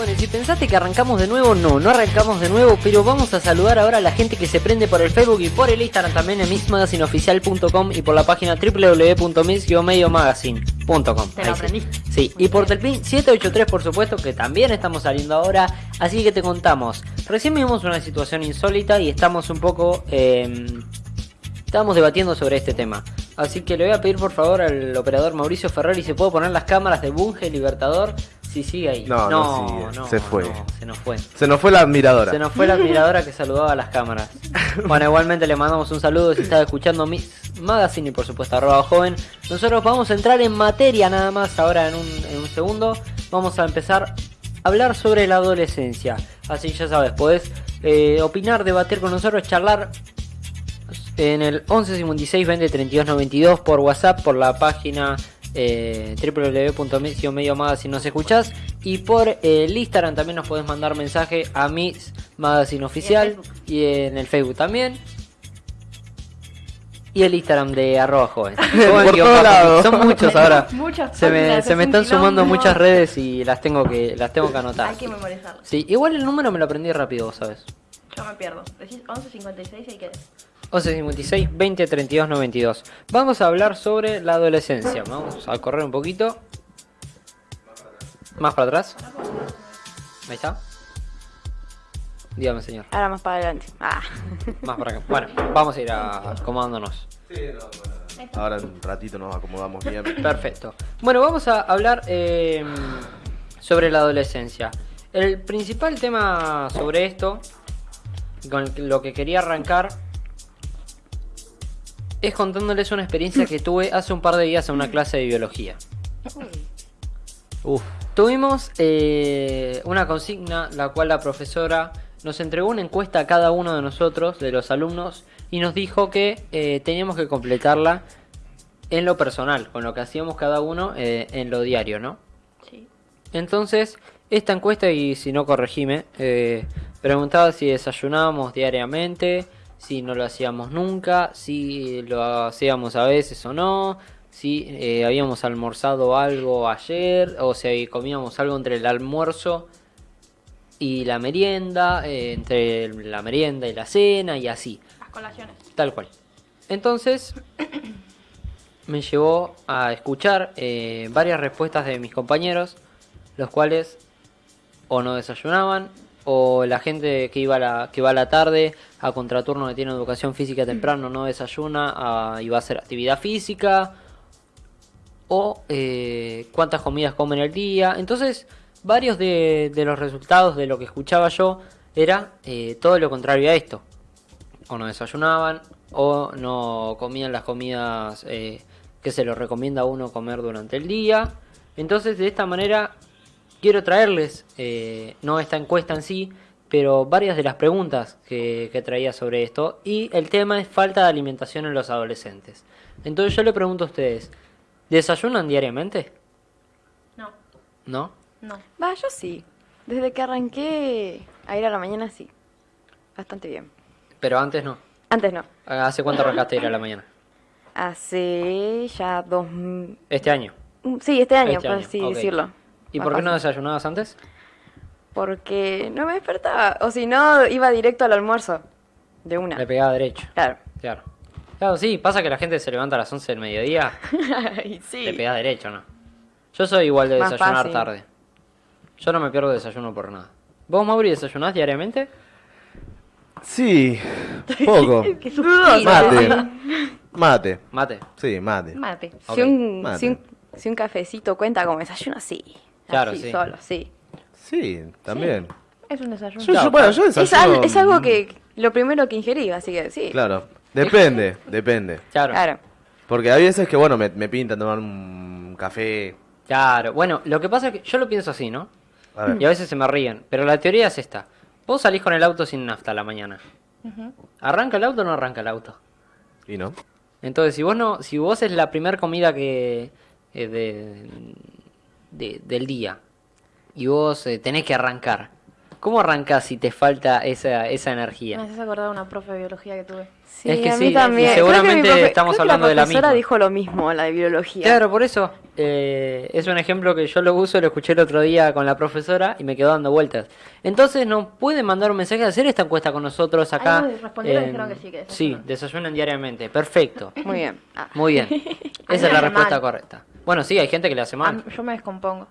Bueno, y si pensaste que arrancamos de nuevo, no, no arrancamos de nuevo, pero vamos a saludar ahora a la gente que se prende por el Facebook y por el Instagram también en mixmagazineoficial.com y por la página www.mix-magazine.com. Te lo sí. aprendí. Sí, y por Telpin 783 por supuesto que también estamos saliendo ahora, así que te contamos. Recién vimos una situación insólita y estamos un poco... eh, Estamos debatiendo sobre este tema. Así que le voy a pedir por favor al operador Mauricio Ferrari si puedo poner las cámaras de Bunge Libertador. Si sigue ahí. No, no sigue. Se fue. no, se nos fue. Se nos fue la admiradora. Se nos fue la admiradora que saludaba a las cámaras. Bueno, igualmente le mandamos un saludo si está escuchando mi magazine y por supuesto arroba joven. Nosotros vamos a entrar en materia nada más ahora en un, en un segundo. Vamos a empezar a hablar sobre la adolescencia. Así ya sabes, podés eh, opinar, debatir con nosotros, charlar en el 11 56 20 32 92 por WhatsApp, por la página eh, www.medio si nos escuchás y por eh, el Instagram también nos podés mandar mensaje a mi magazine oficial y en el Facebook también y el Instagram de arroba joven. Por todos lados. Son muchos ahora. Muchas Se me, se están sumando muchas redes y las tengo que las tengo que anotar. Hay que memorizarlo. Sí, igual el número me lo aprendí rápido, vos sabes. Yo me pierdo. Decís 11.56 y qué 11 56 20 32 92. Vamos a hablar sobre la adolescencia. Vamos a correr un poquito. Más para atrás. Ahí está. Dígame, señor. Ahora más para adelante. Ah. Más para acá. Bueno, vamos a ir a- acomodándonos. Ahora en un ratito nos acomodamos bien. Perfecto. Bueno, vamos a hablar eh, sobre la adolescencia. El principal tema sobre esto, con lo que quería arrancar, es contándoles una experiencia que tuve hace un par de días en una clase de biología. Uf. Tuvimos eh, una consigna, la cual la profesora nos entregó una encuesta a cada uno de nosotros, de los alumnos, y nos dijo que eh, teníamos que completarla en lo personal, con lo que hacíamos cada uno eh, en lo diario, ¿no? Sí. Entonces, esta encuesta, y si no corregime, eh, preguntaba si desayunábamos diariamente, si no lo hacíamos nunca, si lo hacíamos a veces o no, si eh, habíamos almorzado algo ayer, o si comíamos algo entre el almuerzo y la merienda, eh, entre la merienda y la cena, y así. Las colaciones. Tal cual. Entonces me llevó a escuchar eh, varias respuestas de mis compañeros, los cuales o no desayunaban, o la gente que iba a la, que va a la tarde a contraturno que tiene educación física temprano no desayuna ah, y va a hacer actividad física, o eh, cuántas comidas comen al día. Entonces, varios de, de los resultados de lo que escuchaba yo era eh, todo lo contrario a esto o no desayunaban o no comían las comidas eh, que se lo recomienda a uno comer durante el día. Entonces de esta manera quiero traerles, eh, no esta encuesta en sí, pero varias de las preguntas que, que traía sobre esto. Y el tema es falta de alimentación en los adolescentes. Entonces yo le pregunto a ustedes, ¿desayunan diariamente? No. ¿No? No. Va, yo sí. Desde que arranqué a ir a la mañana, sí. Bastante bien. Pero antes no. Antes no. ¿Hace cuánto arrancaste a ir a la mañana? Hace ya dos... Este año. mm, Sí, este año, Este por año, así ok. decirlo. ¿Y por qué no desayunabas antes? Porque no me despertaba. O si no, iba directo al almuerzo. De una. Le pegaba derecho. Claro. Claro. Claro, sí, pasa que la gente se levanta a las 11 del mediodía, Ay, sí. le pegás derecho, ¿no? Yo soy igual de Más desayunar fácil. tarde. Yo no me pierdo desayuno por nada. ¿Vos, Mauri, desayunás diariamente? Sí, poco. Qué. Mate. Mate. Mate. Sí, mate. Mate. Ok, Si, un, mate. si, un, si un cafecito cuenta como desayuno, sí. Claro, Así, sí. solo, sí. Sí, también. Es un desayuno. Yo, Claro, yo- bueno, yo Es, desayuno. al- es algo que lo primero que ingerí, así que sí. Claro. Depende, depende. Claro. Claro. Porque hay veces que, bueno, me, me pintan tomar un café. Claro. Bueno, lo que pasa es que yo lo pienso así, ¿no? A ver. Y a veces se me ríen. Pero la teoría es esta. Vos salís con el auto sin nafta a la mañana. ¿Arranca el auto o no arranca el auto? ¿Y no? Entonces, si vos no, si vos es la primera comida que eh, de, de- del día y vos eh, tenés que arrancar, ¿Cómo arrancás si te falta esa, esa Me energía? haces acordar de una profe de biología que tuve. Sí, Es que a sí, también. y seguramente profe- estamos hablando de la profesora misma. dijo lo mismo, la de biología. Claro, por eso eh, es un ejemplo que yo lo uso, lo escuché el otro día con la profesora y me quedó dando vueltas. Entonces nos pueden mandar un mensaje, hacer esta encuesta con nosotros acá. Respondieron eh, dijeron que sí, que Sí, desayunan. desayunan diariamente. Perfecto. Muy bien. Ah. Muy bien. Esa es me la respuesta mal. correcta. Bueno, sí, hay gente que le hace mal. yo me descompongo.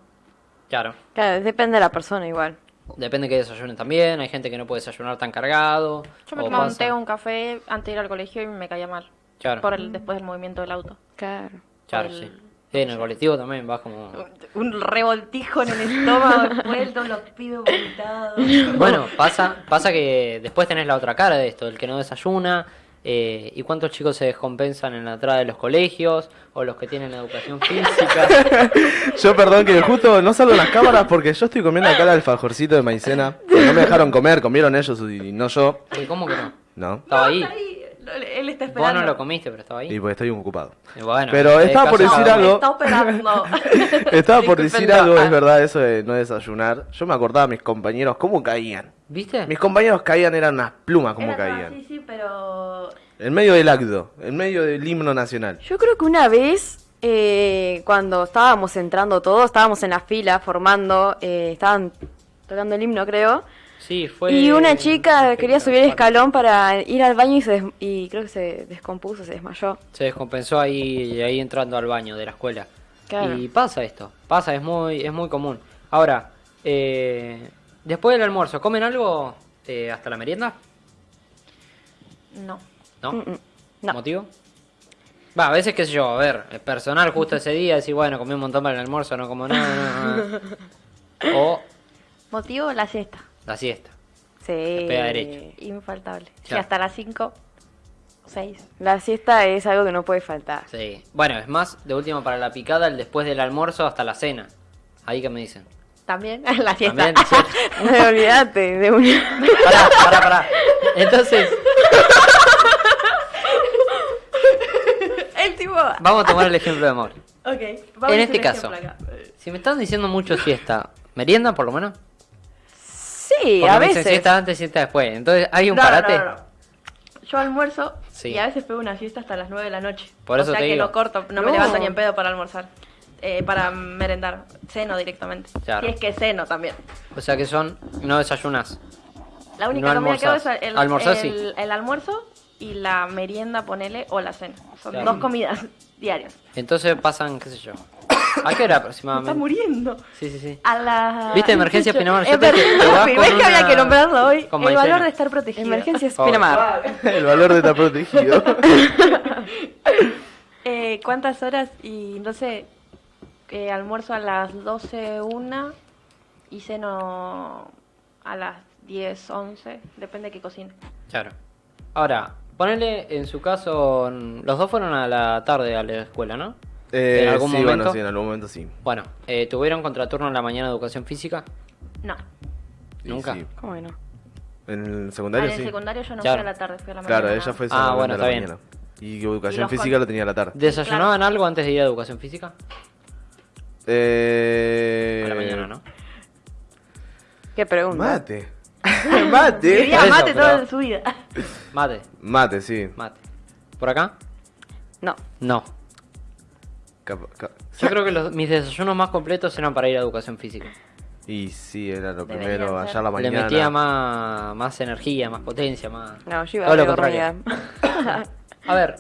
Claro. Claro, depende de la persona igual. Depende que desayunen también. Hay gente que no puede desayunar tan cargado. Yo me o tomaba un pasa- té o un café antes de ir al colegio y me caía mal. Claro. Por el, después del movimiento del auto. Claro. Claro, sí. Sí, en el colectivo también vas como... Un revoltijo en el estómago, después todos los pibes vomitados. Bueno, pasa, pasa que después tenés la otra cara de esto, el que no desayuna, eh, y cuántos chicos se descompensan en la entrada de los colegios, o los que tienen educación física. Yo perdón que justo no salgo en las cámaras porque yo estoy comiendo acá el alfajorcito de maicena. que No me dejaron comer, comieron ellos y no yo. ¿Y ¿Cómo que no? No. Estaba ahí. Él está Vos esperando. no lo comiste, pero estaba Y ahí. pues estoy ocupado. Y bueno, Pero es estaba por decir algo. está operando. Estaba por decir algo, es verdad, eso de no desayunar. Yo me acordaba de mis compañeros, cómo caían. ¿Viste? Mis compañeros caían, eran unas plumas, cómo Era caían. así, sí, pero... En medio del acto, en medio del himno nacional. Yo creo que una vez, eh, cuando estábamos entrando todos, estábamos en la fila formando, eh, estaban tocando el himno, creo. Sí, fue... Y una chica quería subir el escalón para ir al baño y, se des- y creo que se descompuso, se desmayó. Se descompensó ahí, ahí entrando al baño de la escuela. Claro. Y pasa esto, pasa, es muy, es muy común. Ahora, eh, después del almuerzo, ¿comen algo eh, hasta la merienda? No. ¿No? Mm, mm, no. ¿Motivo? Va, a veces, qué sé yo, a ver, es personal justo ese día, decir, bueno, comí un montón para el almuerzo, no como nada. no, no. O Motivo, la siesta. La siesta. Sí. pega derecho. Infaltable. Claro. hasta las 5, 6. La siesta es algo que no puede faltar. Sí. Bueno, es más, de última para la picada, el después del almuerzo hasta la cena. Ahí que me dicen. También la siesta. También, siesta. No olvídate de una. Pará, pará, pará. Entonces, vamos a tomar el ejemplo de amor. Ok. En este caso, si me están diciendo mucho siesta, ¿merienda por lo menos? Sí, Porque a me veces. siesta antes, siesta después. Entonces, ¿hay un No, parate? no, no, no. Yo almuerzo Sí. y a veces pego una siesta hasta las 9 de la noche. Por eso o sea te que digo. no corto, no, me No. levanto ni en pedo para almorzar. Eh, para merendar. Ceno directamente. Claro. Si es que ceno también. O sea que son, no desayunas. La única No comida que hago es el, ¿Almorzás, sí? el- el almuerzo y la merienda, ponele, o la cena. Son Claro. dos comidas diarias. Entonces pasan, qué sé yo. ¿A qué hora Me está aproximadamente? muriendo. Sí, sí, sí. A la... ¿Viste? Emergencia Pinamar. Yo Emergencia te ¿Ves que había que nombrarlo hoy? El maicena. valor de estar protegido. Favor. Pinamar. El valor de estar protegido. Eh, ¿Cuántas horas? Y no sé, eh, almuerzo a las 12, una y ceno a las 10, 11, depende de qué cocine. Claro. Ahora, ponele en su caso, los dos fueron a la tarde a la escuela, ¿no? Eh, ¿En algún sí, momento? bueno, sí, en algún momento sí. Bueno, eh, ¿tuvieron contraturno en la mañana de educación física? No, Sí, Nunca. sí. ¿Cómo que no? En el Ah, secundario en el sí. secundario yo no Claro. fui a la tarde, fui a la Claro, mañana. ella fue Ah, bueno, a la está bien. mañana. Y educación física con- lo tenía a la tarde. ¿Desayunaban algo antes de ir a educación física? Eh... A la mañana, ¿no? ¿Qué pregunta? Mate. mate. Eso, mate pero- toda su vida. Mate, Mate, sí. mate. ¿Por acá? No. No. Yo creo que los- mis desayunos más completos eran para ir a educación física. Y sí, era lo Deberían primero, ser. allá a la mañana. Le metía más, más energía, más potencia, más... No, yo iba Todo a lo ver contrario. A ver.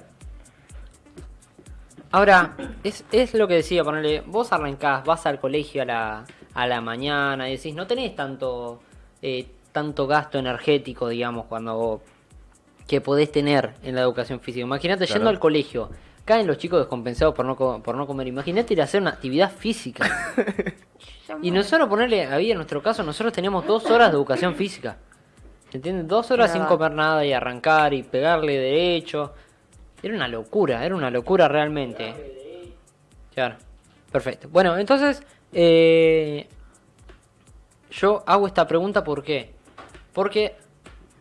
Ahora, es, es lo que decía, ponerle, vos arrancás, vas al colegio a la, a la mañana y decís, no tenés tanto, eh, tanto gasto energético, digamos, cuando que podés tener en la educación física. Imagínate Claro. yendo al colegio, caen los chicos descompensados por no, co- por no comer. Imagínate ir a hacer una actividad física. Y nosotros ponerle, ahí en nuestro caso, nosotros teníamos dos horas de educación física. ¿Entiendes? Dos horas sin comer nada y arrancar y pegarle derecho. Era una locura, era una locura realmente. Claro, perfecto. Bueno, entonces, eh, yo hago esta pregunta ¿por qué? Porque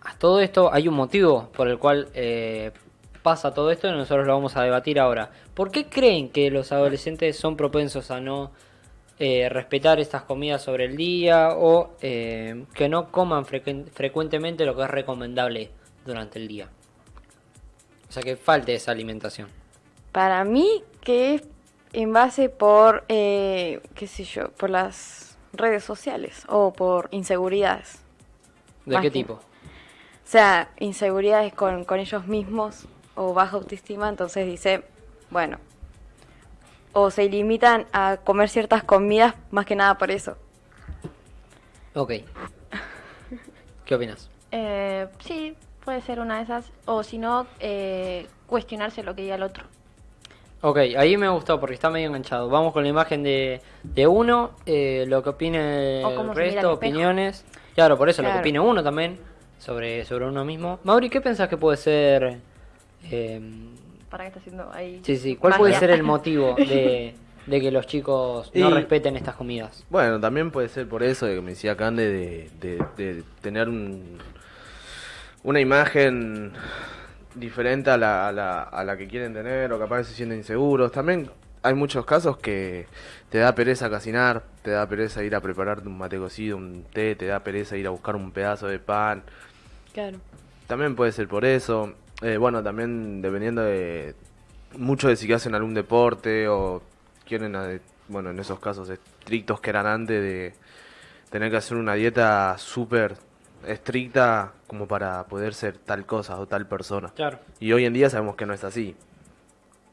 a todo esto hay un motivo por el cual eh, pasa todo esto y nosotros lo vamos a debatir ahora. ¿Por qué creen que los adolescentes son propensos a no eh, respetar estas comidas sobre el día o eh, que no coman frecu- frecuentemente lo que es recomendable durante el día. O sea que falte esa alimentación. Para mí, que es en base por, eh, qué sé yo, por las redes sociales o por inseguridades. ¿De Más qué tipo? O sea, inseguridades con, con ellos mismos o baja autoestima, entonces dice, bueno, o se limitan a comer ciertas comidas más que nada por eso. Ok. ¿Qué opinas? Eh, sí, puede ser una de esas. O si no, eh, cuestionarse lo que diga el otro. Ok, ahí me gustó porque está medio enganchado. Vamos con la imagen de, de uno, eh, lo que opine el resto, opiniones. Claro, por eso lo que opine uno también sobre, sobre uno mismo. Mauri, ¿qué pensás que puede ser? Eh, ¿Para qué está haciendo ahí? sí, sí, ¿cuál puede ser el motivo de, de que los chicos no Y- respeten estas comidas? Bueno, también puede ser por eso de que me decía Cande de, de- de tener un, una imagen diferente a la, a, la, a la que quieren tener o capaz se sienten inseguros. También hay muchos casos que te da pereza cocinar, te da pereza ir a prepararte un mate cocido, un té, te da pereza ir a buscar un pedazo de pan. Claro. También puede ser por eso. Eh, bueno, también dependiendo de mucho de si hacen algún deporte o quieren, eh, bueno, en esos casos estrictos que eran antes de tener que hacer una dieta súper estricta como para poder ser tal cosa o tal persona. Claro. Y hoy en día sabemos que no es así.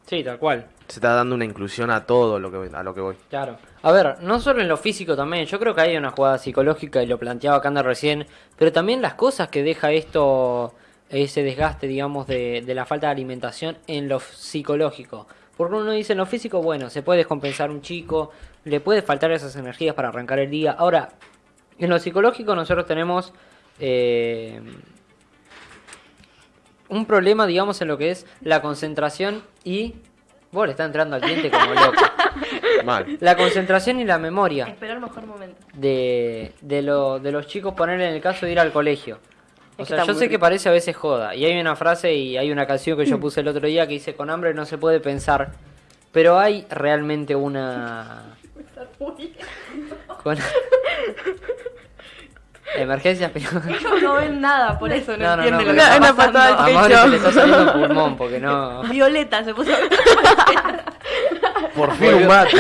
Sí, tal cual. Se está dando una inclusión a todo lo que a lo que voy. Claro. A ver, no solo en lo físico también, yo creo que hay una jugada psicológica y lo planteaba Kanda recién, pero también las cosas que deja esto, ese desgaste, digamos, de, de la falta de alimentación en lo psicológico. Porque uno dice en lo físico, bueno, se puede descompensar un chico, le puede faltar esas energías para arrancar el día. Ahora, en lo psicológico nosotros tenemos eh, un problema, digamos, en lo que es la concentración y... Vos le está entrando al cliente como loco. Mal. La concentración y la memoria mejor momento. de, de, lo, de los chicos, poner en el caso de ir al colegio. O Es sea, yo muy sé que parece a veces joda. Y hay una frase y hay una canción que yo puse el otro día que dice, con hambre no se puede pensar. Pero hay realmente una... Con... Emergencias, pero... Ellos no ven nada, por eso no, No, no, no, entienden lo que está pasando. A se le está saliendo pulmón porque no... Violeta se puso. Por fin un mate.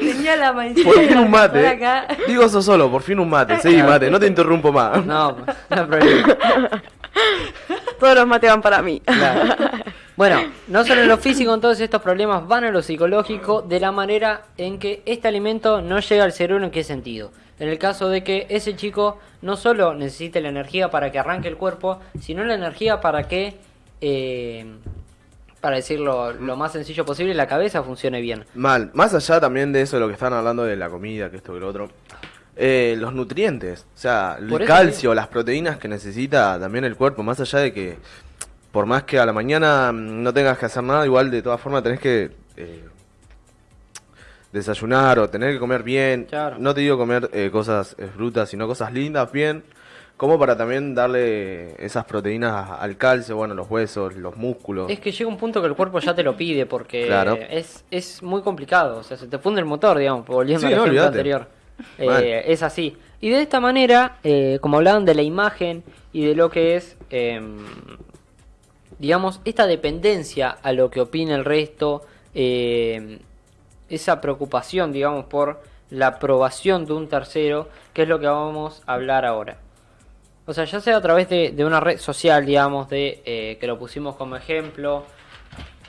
Tenía la maicena. Por fin un mate. Digo eso solo, por fin un mate. Sí, mate, no te interrumpo más. No, no hay problema. Todos los mates van para mí. Claro. Bueno, no solo en lo físico, entonces estos problemas van a lo psicológico de la manera en que este alimento no llega al cerebro. ¿En qué sentido? En el caso de que ese chico no solo necesite la energía para que arranque el cuerpo, sino la energía para que, eh, para decirlo lo más sencillo posible, la cabeza funcione bien. Mal, más allá también de eso de lo que están hablando de la comida, que esto que lo otro. eh, los nutrientes, o sea, el Por calcio, las proteínas que necesita también el cuerpo, más allá de que por más que a la mañana mm, no tengas que hacer nada, igual de todas formas tenés que eh, desayunar o tener que comer bien. Claro. No te digo comer eh, cosas eh, frutas, sino cosas lindas, bien. Como para también darle esas proteínas al calcio, bueno, los huesos, los músculos. Es que llega un punto que el cuerpo ya te lo pide porque Claro. es, es muy complicado. O sea, se te funde el motor, digamos, volviendo Sí, al no, ejemplo olvídate. anterior. Eh, es así. Y de esta manera, eh, como hablaban de la imagen y de lo que es, em, digamos, esta dependencia a lo que opina el resto, em, esa preocupación, digamos, por la aprobación de un tercero, que es lo que vamos a hablar ahora. O sea, ya sea a través de, una red social, digamos, de eh, que lo pusimos como ejemplo,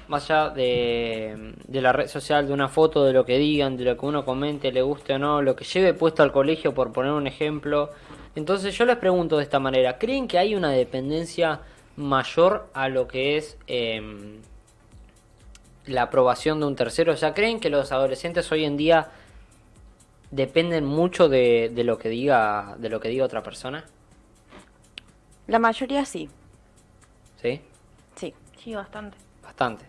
más allá de, la red social, de una foto, de lo que digan, de lo que uno comente, le guste o no, lo que lleve puesto al colegio, por poner un ejemplo. Entonces yo les pregunto de esta manera, ¿creen que hay una dependencia mayor a lo que es em, la aprobación de un tercero? O sea, ¿creen que los adolescentes hoy en día dependen mucho de lo que diga de lo que diga otra persona? La mayoría sí. ¿Sí? Sí. Sí, bastante. Bastante.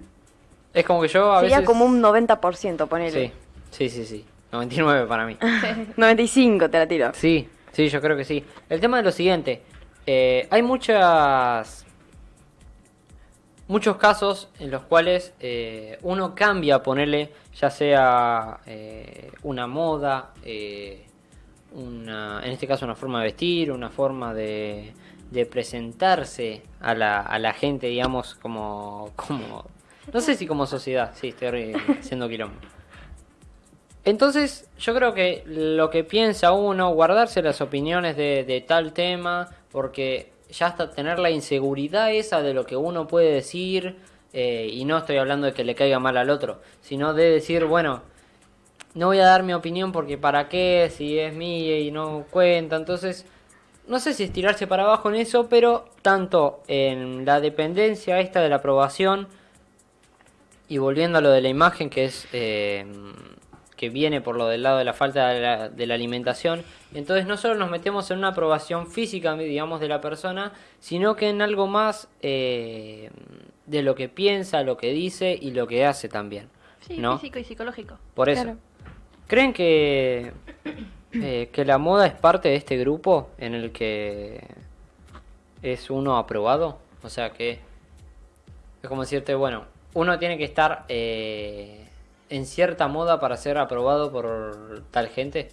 Es como que yo a Sería veces... como un 90%, ponele. Sí, sí, sí, sí. 99 para mí. 95 te la tiro. Sí, sí, yo creo que sí. El tema es lo siguiente. eh, hay muchas... muchos casos en los cuales eh, uno cambia, ponerle ya sea eh, una moda, eh, una, en este caso una forma de vestir, una forma de, de presentarse a la, a la gente, digamos, como, como, no sé si como sociedad, sí, estoy haciendo quilombo. Entonces, yo creo que lo que piensa uno, guardarse las opiniones de, de tal tema, porque ya hasta tener la inseguridad esa de lo que uno puede decir, eh, y no estoy hablando de que le caiga mal al otro, sino de decir, bueno, no voy a dar mi opinión porque para qué, si es mía y no cuenta, entonces, no sé si estirarse para abajo en eso, pero tanto en la dependencia esta de la aprobación, y volviendo a lo de la imagen, que es... Eh, que viene por lo del lado de la falta de la, de la, alimentación. Entonces no solo nos metemos en una aprobación física, digamos, de la persona, sino que en algo más eh, de lo que piensa, lo que dice y lo que hace también. Sí, ¿no? físico y psicológico. Por eso. Claro. ¿Creen que, eh, que la moda es parte de este grupo en el que es uno aprobado? O sea que es como decirte, bueno, uno tiene que estar... Eh, en cierta moda para ser aprobado por tal gente?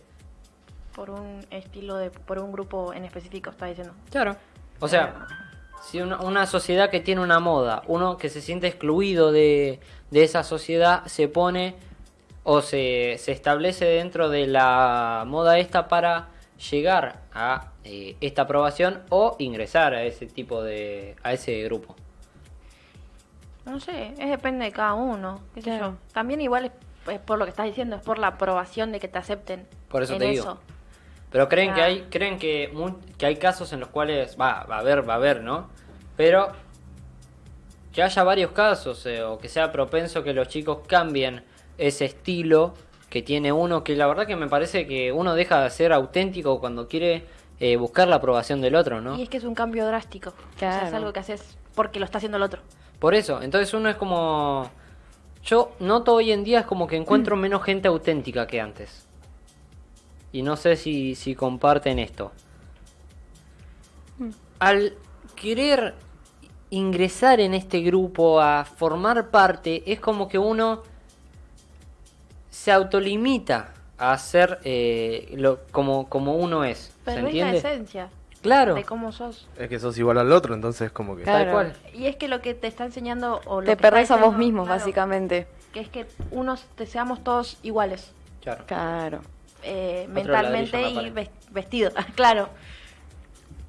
Por un estilo de, por un grupo en específico, está diciendo. Claro. O sea, si una, una, sociedad que tiene una moda, uno que se siente excluido de, de esa sociedad, se pone o se, se, establece dentro de la moda esta para llegar a eh, esta aprobación o ingresar a ese tipo de, a ese grupo. No sé, es depende de cada uno, qué sé claro. yo. También igual es, es, por lo que estás diciendo, es por la aprobación de que te acepten. Por eso en te digo. Eso. Pero creen que hay, creen que, que hay casos en los cuales va, va a haber, va a haber, ¿no? Pero que haya varios casos eh, o que sea propenso que los chicos cambien ese estilo que tiene uno, que la verdad que me parece que uno deja de ser auténtico cuando quiere eh, buscar la aprobación del otro, ¿no? Y es que es un cambio drástico. Claro. O sea, es algo que haces porque lo está haciendo el otro. Por eso, entonces uno es como... Yo noto hoy en día es como que encuentro menos gente auténtica que antes. Y no sé si, si comparten esto. Al querer ingresar en este grupo, a formar parte, es como que uno se autolimita a hacer eh, lo, como, como uno es. Pero ¿Se es entiende? la esencia. Claro. De cómo sos. Es que sos igual al otro, entonces como que... Tal cual. Y es que lo que te está enseñando o lo Te que perdés a vos claro, básicamente. Que es que unos te seamos todos iguales. Claro. Claro. eh, mentalmente y vestido. claro.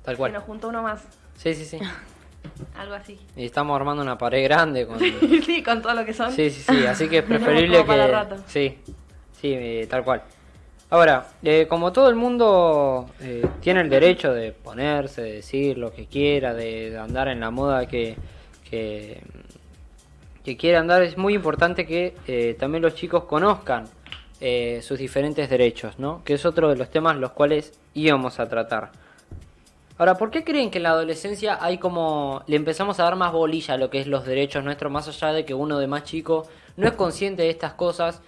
Tal Se cual. nos juntó uno más. Sí, sí, sí. Algo así. Y estamos armando una pared grande con... sí, con todo lo que son. Sí, sí, sí, así que es preferible que... Sí, sí, eh, tal cual. Ahora, eh, como todo el mundo eh, tiene el derecho de ponerse, de decir lo que quiera, de, de andar en la moda que, que, que quiera andar, es muy importante que eh, también los chicos conozcan eh, sus diferentes derechos, ¿no? Que es otro de los temas los cuales íbamos a tratar. Ahora, ¿por qué creen que en la adolescencia hay como le empezamos a dar más bolilla a lo que es los derechos nuestros, más allá de que uno de más chico no es consciente de estas cosas?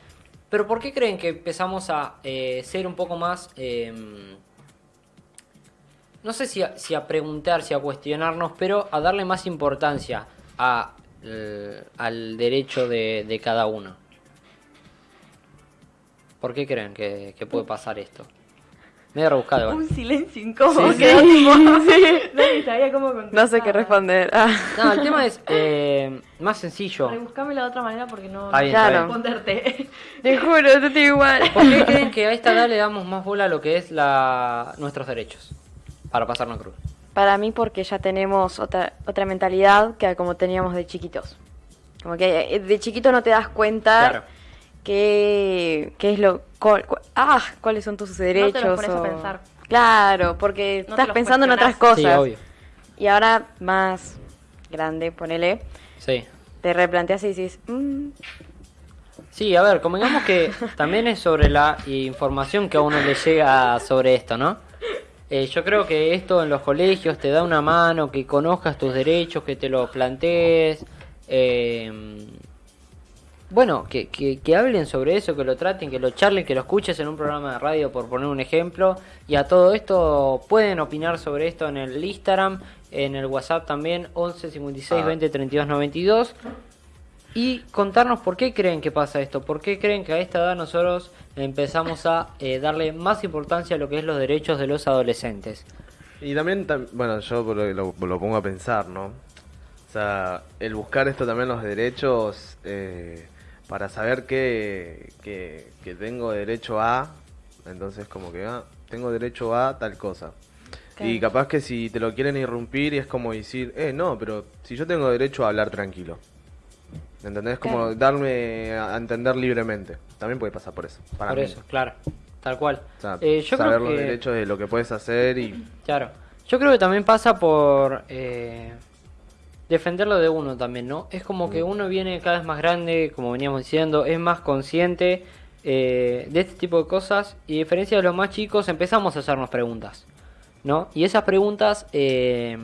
Pero ¿por qué creen que empezamos a eh, ser un poco más, eh, no sé si a, preguntar, si a cuestionarnos, pero a darle más importancia eh, al derecho de, cada uno? ¿Por qué creen que puede pasar esto? Medio rebuscado. Un silencio incómodo. Sí, sí. tipo- Sí. Sabía cómo contestar. No sé qué responder. Ah. No, el tema es eh, más sencillo. Rebuscámelo de otra manera porque no, no bien. responderte. Te juro, yo estoy igual. ¿Por qué creen que a esta edad le damos más bola a lo que es la nuestros derechos? Para pasarnos cruz. Para mí porque ya tenemos otra, otra mentalidad que como teníamos de chiquitos. Como que eh, de chiquito no te das cuenta Claro. qué, qué es lo... cuál- cuál- ah, cuáles son tus derechos. pones a o- pensar. Claro, porque No te estás los pensando en otras cuestionás. Sí, cosas. obvio. Y ahora más grande, ponele, Sí. te replanteas y dices, mm, Sí, a ver, como digamos que también es sobre la información que a uno le llega sobre esto, ¿no? Eh, yo creo que esto en los colegios te da una mano, que conozcas tus derechos, que te los plantees. eh, bueno, que, que, que hablen sobre eso, que lo traten, que lo charlen, que lo escuches en un programa de radio, por poner un ejemplo. Y a todo esto pueden opinar sobre esto en el Instagram, en el WhatsApp también, 11 56 Ah. 20 32 92. Y contarnos por qué creen que pasa esto, por qué creen que a esta edad nosotros empezamos a eh, darle más importancia a lo que es los derechos de los adolescentes. Y también, tam- bueno, yo lo, lo- lo pongo a pensar, ¿no? O sea, el buscar esto también los derechos eh, para saber que, que, que tengo derecho a, entonces como que, ah, tengo derecho a tal cosa. Y capaz que si te lo quieren irrumpir y es como decir, eh, no, pero si yo tengo derecho a hablar tranquilo. ¿Entendés? Como darme a a entender libremente. También puede pasar por eso. Para por mí. eso, claro, tal cual. O sea, Eh, yo saber creo los que... derechos de lo que puedes hacer y Claro. Yo creo que también pasa por eh, defenderlo de uno también, ¿no? Es como que uno viene cada vez más grande, como veníamos diciendo, es más consciente eh, de este tipo de cosas y a diferencia de los más chicos empezamos a hacernos preguntas, ¿no? Y esas preguntas, eh,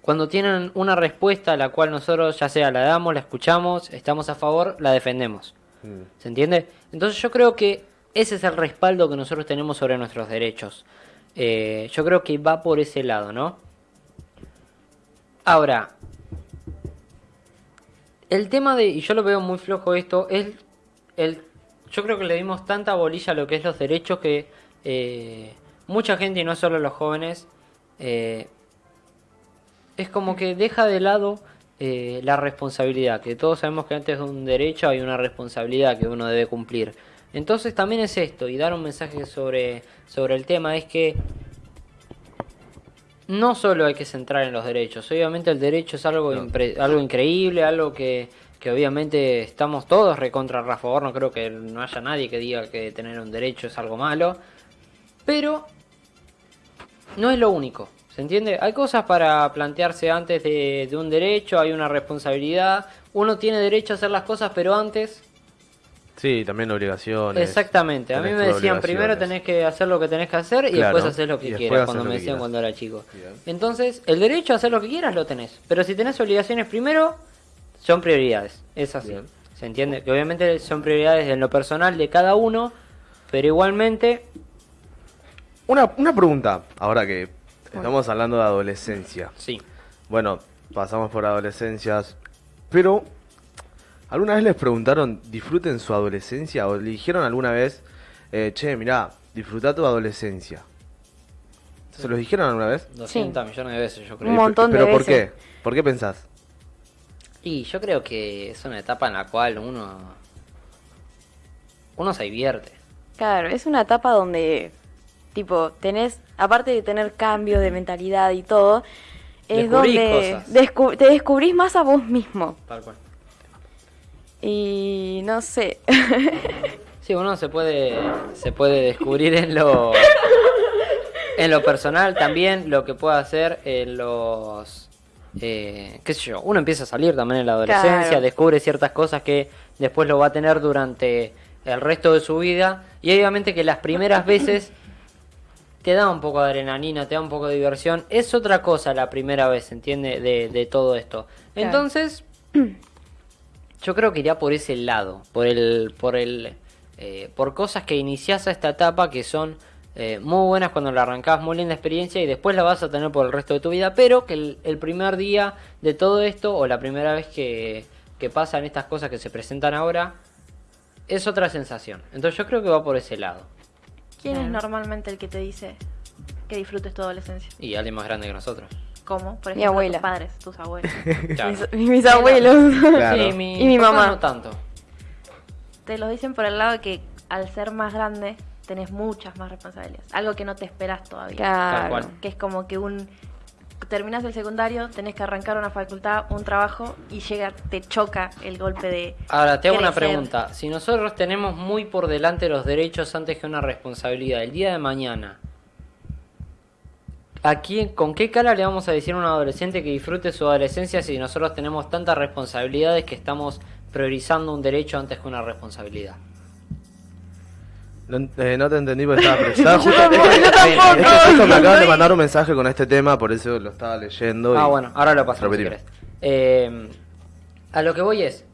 cuando tienen una respuesta a la cual nosotros ya sea la damos, la escuchamos, estamos a favor, la defendemos. mm, ¿Se entiende? Entonces yo creo que ese es el respaldo que nosotros tenemos sobre nuestros derechos. Eh, yo creo que va por ese lado, ¿no? Ahora, el tema de, y yo lo veo muy flojo esto, es el, yo creo que le dimos tanta bolilla a lo que es los derechos que eh, mucha gente, y no solo los jóvenes, eh, es como que deja de lado eh, la responsabilidad, que todos sabemos que antes de un derecho hay una responsabilidad que uno debe cumplir. Entonces también es esto, y dar un mensaje sobre, sobre el tema, es que no solo hay que centrar en los derechos, obviamente el derecho es algo, No. algo increíble, algo que, que obviamente estamos todos recontra a favor, no creo que no haya nadie que diga que tener un derecho es algo malo, pero no es lo único, ¿se entiende? Hay cosas para plantearse antes de, de un derecho, hay una responsabilidad, uno tiene derecho a hacer las cosas, pero antes Sí, también obligaciones. Exactamente, a mí me decían primero tenés que hacer lo que tenés que hacer y Claro, después hacer lo que quieras, cuando me decían quieras. cuando era chico. Bien. Entonces, el derecho a hacer lo que quieras lo tenés, pero si tenés obligaciones primero, son prioridades, es así. Bien. ¿Se entiende? Que obviamente son prioridades en lo personal de cada uno, pero igualmente, Una, una pregunta, ahora que estamos hablando de adolescencia. sí. Bueno, pasamos por adolescencias, pero ¿alguna vez les preguntaron, disfruten su adolescencia? ¿O le dijeron alguna vez, eh, che, mirá, disfruta tu adolescencia? ¿Se los dijeron alguna vez? 200 millones de veces yo creo. Un montón de ¿Pero por veces. qué? ¿Por qué pensás? Y yo creo que es una etapa en la cual uno uno se divierte. Claro, es una etapa donde, tipo, tenés, aparte de tener cambios de mentalidad y todo, es Descubrís donde cosas. descu- te descubrís más a vos mismo. Tal cual. Y no sé. Sí, uno se puede se puede descubrir en lo en lo personal también lo que puede hacer en los eh, qué sé yo, uno empieza a salir también en la adolescencia, Claro. descubre ciertas cosas que después lo va a tener durante el resto de su vida y obviamente que las primeras veces te da un poco de adrenalina, te da un poco de diversión, es otra cosa la primera vez, ¿entiende? De, de todo esto. Claro. Entonces, yo creo que iría por ese lado, por el, por el, eh, por cosas que iniciás a esta etapa que son eh, muy buenas cuando la arrancás, muy linda experiencia y después la vas a tener por el resto de tu vida, pero que el, el primer día de todo esto o la primera vez que, que pasan estas cosas que se presentan ahora es otra sensación. Entonces yo creo que va por ese lado. ¿Quién es normalmente el que te dice que disfrutes tu adolescencia? Y alguien más grande que nosotros. ¿Cómo? Por ejemplo, Mi abuela. tus padres, tus abuelos. Claro. Mis, mis abuelos. Claro. Sí, mi, Y mi mamá. No tanto. te lo dicen por el lado de que al ser más grande tenés muchas más responsabilidades. Algo que no te esperas todavía. Claro. Que es como que un terminas el secundario, tenés que arrancar una facultad, un trabajo y llega, te choca el golpe de Ahora, te hago una pregunta. Si nosotros tenemos muy por delante los derechos antes que una responsabilidad, el día de mañana, ¿a quién, ¿con qué cara le vamos a decir a un adolescente que disfrute su adolescencia si nosotros tenemos tantas responsabilidades que estamos priorizando un derecho antes que una responsabilidad? No, eh, no te entendí porque estaba Yo justo, tampoco, es que- yo tampoco. es que justo me acaban de mandar un mensaje con este tema, por eso lo estaba leyendo. Ah, y- bueno, ahora lo pasamos si. Eh, a lo que voy es,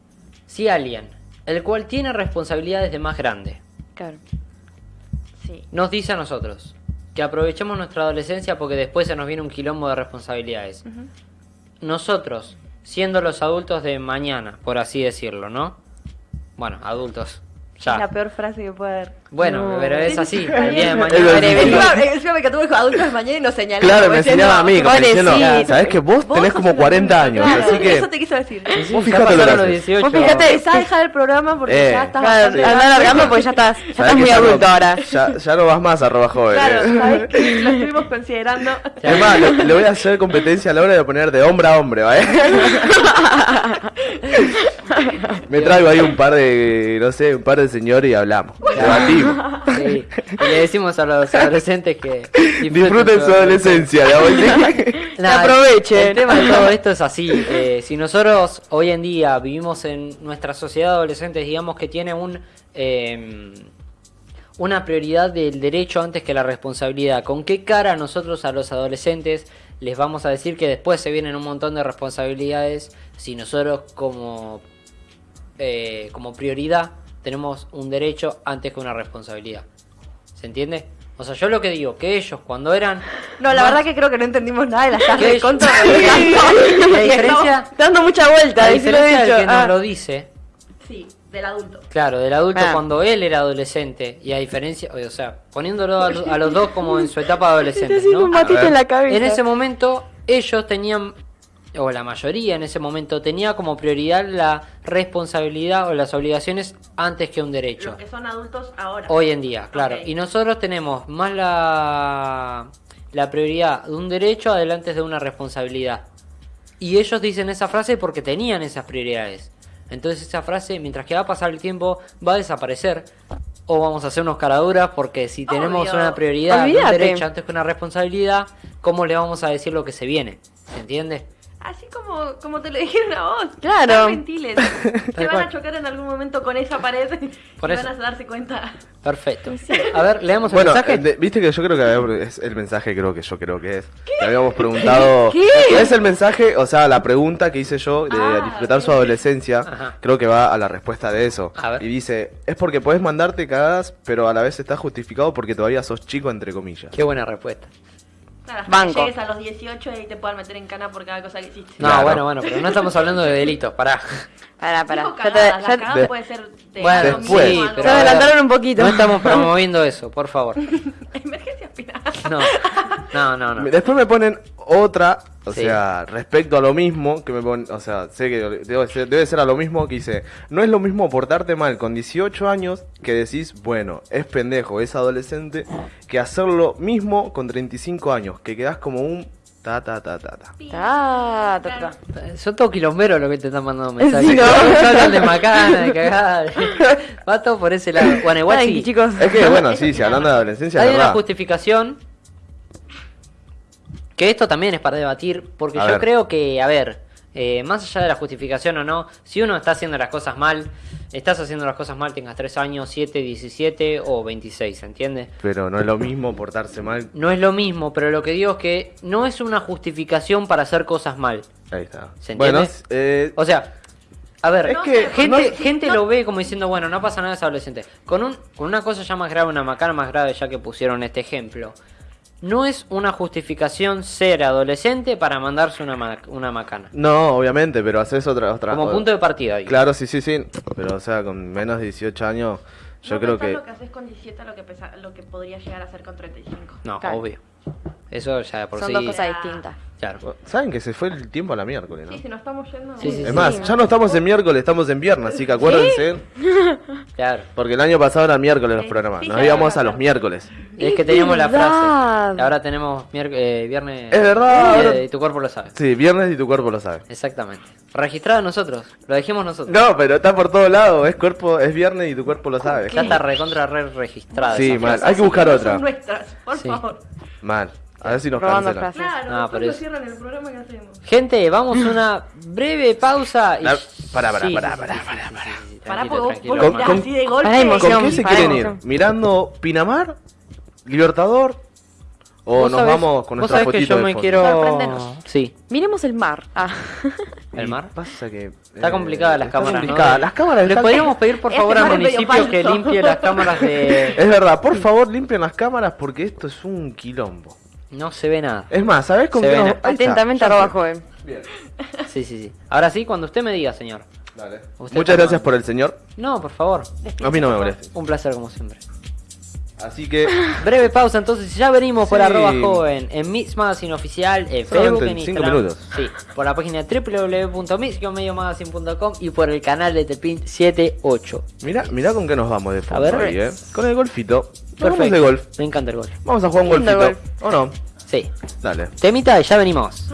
si alguien, el cual tiene responsabilidades de más grande, Claro. Sí. nos dice a nosotros que aprovechemos nuestra adolescencia porque después se nos viene un quilombo de responsabilidades. Nosotros, siendo los adultos de mañana, por así decirlo, ¿no? Bueno, adultos. Es la peor frase que puede haber. Bueno, pero es así. Sí, El día de mañana. Encima, me encantó dijo adultos mañana y nos señaló. Claro, me enseñaba a mí, pobrecito. diciendo, ¿sabes que vos tenés como un 40 adulto, años? claro, Así que, Eso te quiso decir. Sí, sí, Vos fijate lo pasaron que los haces. 18. Vos fíjate, empezá a dejar el programa porque Eh, ya estás Claro, alargando porque ya estás, ya ¿sabés estás muy no- adulto ahora. Ya, ya no vas más arroba joven. Claro, eh. sabes que lo estuvimos considerando. Es más, le, le voy a hacer competencia a la hora de poner de hombre a hombre, ¿vale? Me traigo ahí un par de, no sé, un par de señores y hablamos. Debatimos. Sí. Y le decimos a los adolescentes que Disfruten su adolescencia, la aprovechen. El tema de todo esto es así. eh, si nosotros hoy en día vivimos en nuestra sociedad de adolescentes, digamos que tiene un eh, una prioridad del derecho antes que la responsabilidad. ¿Con qué cara nosotros a los adolescentes les vamos a decir que después se vienen un montón de responsabilidades si nosotros como eh, como prioridad tenemos un derecho antes que una responsabilidad? ¿Se entiende? O sea, yo lo que digo, que ellos cuando eran... No, la más- verdad que creo que no entendimos nada de las ¿Qué tardes es? contra La diferencia, Dando mucha vuelta, la diferencia dicho. del que Ah. nos lo dice, Sí, del adulto. claro, del adulto Ah. cuando él era adolescente, y a diferencia, o sea, poniéndolo a, lo- a los dos como en su etapa de adolescente, ¿no? un matito en la cabeza. En ese momento, ellos tenían, o la mayoría en ese momento, tenía como prioridad la responsabilidad o las obligaciones antes que un derecho. Los que son adultos ahora. Hoy en día, claro. Y nosotros tenemos más la, la prioridad de un derecho adelante de una responsabilidad. Y ellos dicen esa frase porque tenían esas prioridades. Entonces esa frase, mientras que va a pasar el tiempo, va a desaparecer. O vamos a hacer unos caraduras porque si tenemos Obvio. una prioridad de un derecho antes que una responsabilidad, ¿cómo le vamos a decir lo que se viene? ¿Se entiende? Así como, como te lo dijeron a vos. Claro. Tan gentiles. Se van a chocar en algún momento con esa pared Por y eso. van a darse cuenta. Perfecto. A ver, leamos el Bueno, mensaje. de- viste que yo creo que había- es el mensaje creo que yo creo que es. Que habíamos preguntado. ¿Qué? Es el mensaje, o sea, la pregunta que hice yo de Ah, disfrutar su adolescencia, Ajá. creo que va a la respuesta de eso. A ver. Y dice, es porque puedes mandarte cagadas, pero a la vez está justificado porque todavía sos chico, entre comillas. Qué buena respuesta. Claro, hasta Banco. que llegues a los 18 y te puedan meter en cana por cada cosa que hiciste. No, Claro. bueno, bueno, pero no estamos hablando de delitos, pará. Pará, pará. Dijo Ya te- ya te- puede ser de Bueno, algo Después. mínimo, sí, algo- pero Se adelantaron un poquito. No estamos promoviendo eso, por favor. Emergencia final. No, no, no, no. Después me ponen otra, o Sí. sea, respecto a lo mismo, que me ponen, o sea, sé que debe ser, debe ser a lo mismo que dice, no es lo mismo portarte mal con 18 años que decís, bueno, es pendejo, es adolescente, que hacer lo mismo con 35 años, que quedás como un ta ta ta ta ta. Ta, ta, ta. Son todos quilomberos lo que te están mandando mensajes. Sí, ¿no? Hablan de macana, de cagada. Va todo por ese lado. Bueno, igual Tranqui, sí. chicos. Es que bueno, sí, si hablando de adolescencia, Hay es una verdad. justificación que esto también es para debatir, porque A yo ver. creo que, a ver, eh, más allá de la justificación o no, si uno está haciendo las cosas mal, estás haciendo las cosas mal, tengas 3 años, 7, 17 o 26, ¿entiendes? Pero no es lo mismo portarse mal. No es lo mismo, pero lo que digo es que no es una justificación para hacer cosas mal. Ahí está. ¿Se bueno, entiende? eh, O sea, a ver, Es que gente, no- gente no- lo ve como diciendo, bueno, no pasa nada, es adolescente. Con, un, con una cosa ya más grave, una macana más grave, ya que pusieron este ejemplo. No es una justificación ser adolescente para mandarse una, ma- una macana. no, obviamente, pero haces otra otra Como punto de partida. digo. Claro, sí, sí, sí, pero o sea, con menos de 18 años, yo no creo que lo que haces con 17 a lo que, pesa- lo que podría llegar a hacer con 35. No, Claro. obvio. Eso ya por Son sí. dos cosas distintas. Claro. saben que se fue el tiempo a la miércoles, ¿no? Sí, si nos estamos yendo. Sí, sí, Es sí. más, ya no estamos en miércoles, estamos en viernes, así que acuérdense. Claro. Porque el año pasado eran miércoles los programas. sí, Nos íbamos era a los miércoles. Es que teníamos la frase. Y ahora tenemos eh, viernes. Es verdad, eh, ahora- y tu cuerpo lo sabe. Sí, viernes y tu cuerpo lo sabe. Exactamente. Registrado nosotros. Lo dijimos nosotros. No, pero está por todos lados. Es cuerpo, es viernes y tu cuerpo lo sabe. Ya está recontra re registrada. Sí, mal. Hay que buscar No otra. Son nuestras, por Sí. favor. Mal. A ver si nos Robando cancelan. frases. Claro, No, después pero nos es- cierran el programa que hacemos. Gente, vamos a una breve pausa. Y... La- pará, pará, Sí, pará, sí, pará, sí, pará, sí, pará. sí, sí, sí, Pará, porque vos, vos lo Con- tirás con- así de golpe. Pará, emoción. ¿Con qué se para quieren ir? emoción. ¿Mirando Pinamar? ¿Libertador? O Vos nos sabés- vamos con vos nuestra sabés que fotito yo de me fondo. quiero... Sorpréndenos. Sí, Miremos el mar. Ah. el mar. Pasa que, Está eh, complicada las está cámaras, complicada. ¿no? Las cámaras ¿Le están- podríamos pedir por Este favor al mar es medio municipio que falso. limpie las cámaras de... Es verdad, por favor limpien las cámaras porque esto es un quilombo. No se ve nada. Es más, ¿sabés con Se qué ven nos- a- ahí está, Atentamente, arroba joven. Bien, Sí, sí, sí. Ahora sí, cuando usted me diga, señor. dale. Usted Muchas gracias mal. por el señor. No, por favor. A mí no me molesta. Un placer como siempre. Así que Breve pausa, entonces ya venimos por arroba joven en Mix Magazine Oficial, en Facebook, en Instagram. minutos. Sí, por la página www.mix-magazine.com y por el canal de Tepin 78. mira, mira con qué nos vamos de fondo ver. ahí, eh. Con el golfito. Perfecto. de golf. Me encanta el golf. Vamos a jugar un golfito. ¿O no? Sí. Dale. Temita y ya venimos.